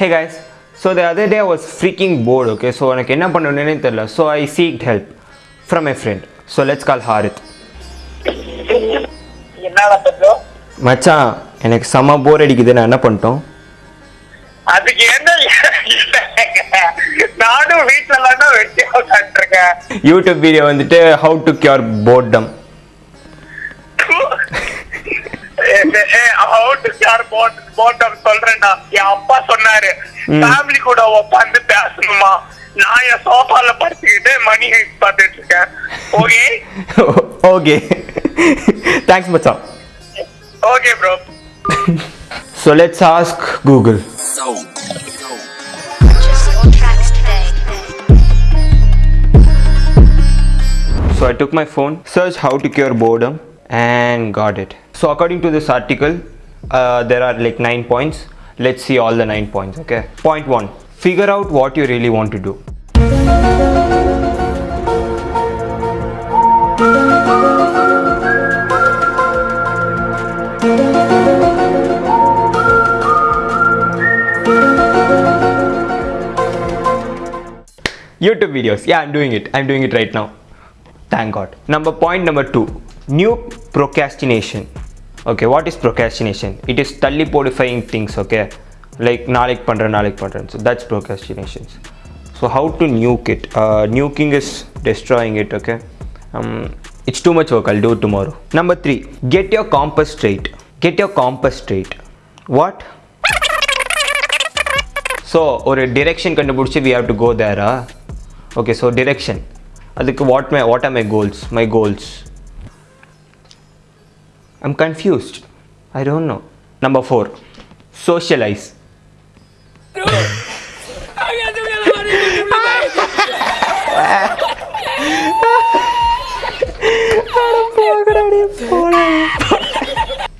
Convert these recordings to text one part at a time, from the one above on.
Hey guys so the other day was freaking bored okay so எனக்கு என்ன பண்ணணுன்னே தெரில so I seek help from I friend so let's call Harith மச்சான் எனக்கு செம்ம போர் அடிக்குது. நான் என்ன பண்ணிட்டோம்? அதுக்கு என்ன நானும் வீட்ல வெட்டி உட்காந்துருக்கேன் யூடியூப் வீடியோ வந்துட்டு how to cure boredom how to cure boredom போட்டம் சொல்றேன்டா என் அப்பா சொன்னாரு ஃபேமிலி கூட உட்காந்து பேசணுமா நான் என் சோஃபால படுத்துக்கிட்டு மணி ஹைட் பார்த்துட்டு இருக்கேன் ஓகே ஓகே தேங்க்ஸ் மச்சான் okay bro so let's ask Google Purchase your tracks today. So I took my phone, searched how to cure boredom, and got it. So according to this article, uh, there are like nine points. Let's see all the nine points. Okay. Point one: figure out what you really want to do. YouTube videos. Yeah, I'm doing it. I'm doing it right now. Thank God. Number point number two. New procrastination Okay, what is procrastination? It is தள்ளி போடிஃபைங் things, okay? Like நாளைக்கு பண்றேன் நாளைக்கு பண்றேன். So that's procrastinations. So how to nuke it? Uh, nuking is destroying it, okay? Um, it's too much work. I'll do it tomorrow. Number three. Get your compass straight. Get your compass straight. What? So ஒரு direction கண்டுபிடிச்சி we have to go Dera okay so direction அதுக்கு what my what are my goals my goals I'm confused. I don't know. Number four, socialize.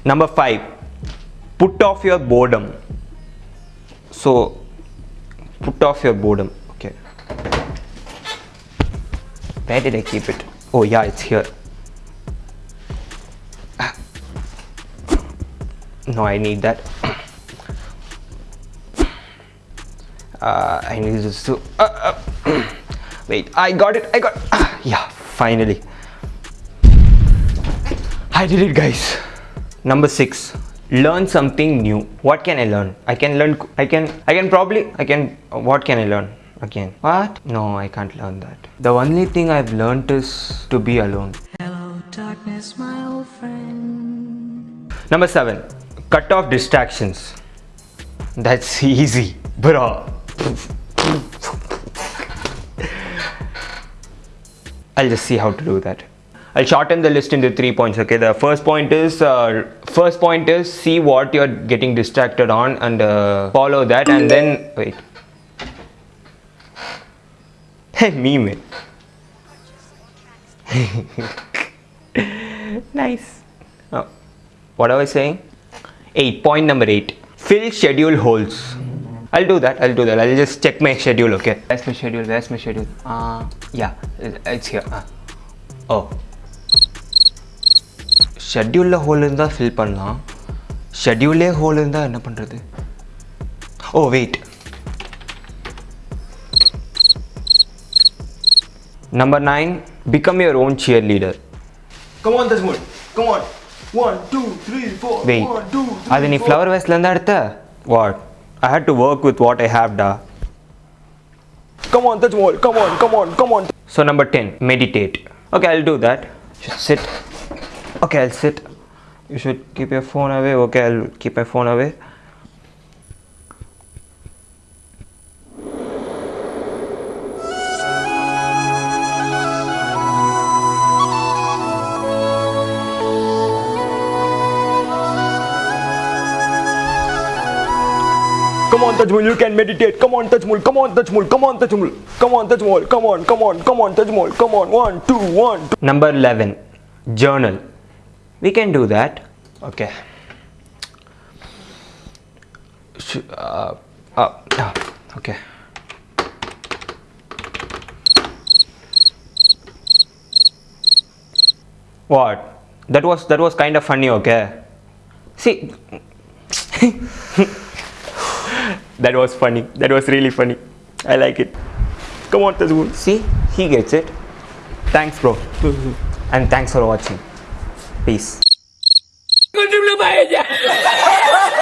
Number five, put off your boredom. So, put off your boredom. Okay. Where did I keep it? Oh yeah, it's here. No i need that uh, i need this to uh, uh, wait i got it i got yeah finally I did it, guys. Number six, learn something new. What can I learn? I can learn. I can. I can probably. I can. What can I learn? Again. What? No, I can't learn that. The only thing I've learned is to be alone. Hello, darkness, my old friend. Number seven, cut off distractions. That's easy, bro. I'll just see how to do that. I'll shorten the list into three points. Okay, the first point is uh, first point is see what you're getting distracted on and uh, follow that, and then wait. Hey, me, man. nice. Oh, what was I saying? Eight. Point number eight. Fill schedule holes. I'll do that. I'll do that. I'll just check my schedule. Okay. Where's my schedule? Where's my schedule? Uh, yeah, it- it's here. Uh. Oh. ஷெட்யூலில் whole இருந்தால் fill பண்ணலாம் ஷெட்யூலே whole இருந்தால் என்ன பண்ணுறது ஓ wait number nine become your own shear leader Come on, Desmond. Come on. One, two, three, four. Wait One, two, three, அது நீ four. Flower வேஸ்ட்லேருந்து எடுத்த what I had to work with what I have டா Come on, Desmond. Come on, come on, come on. So number 10, meditate. Okay, I'll do that. Just sit. Okay, I'll sit. You should keep your phone away. Okay, I'll keep my phone away. Tajmul. You can meditate. Come on, Tajmul. Come on, Tajmul. Come on, Tajmul. Come on, Tajmul. Come on, come on, come on, Tajmul. Come on. One, two, one, two. Number 11, journal. We can do that. Okay. Uh, uh, uh, okay. What? That was that was kind of funny, okay? See, That was funny. That was really funny. I like it. Come on, Tajmul. See, he gets it. Thanks, bro. and thanks for watching. Peace.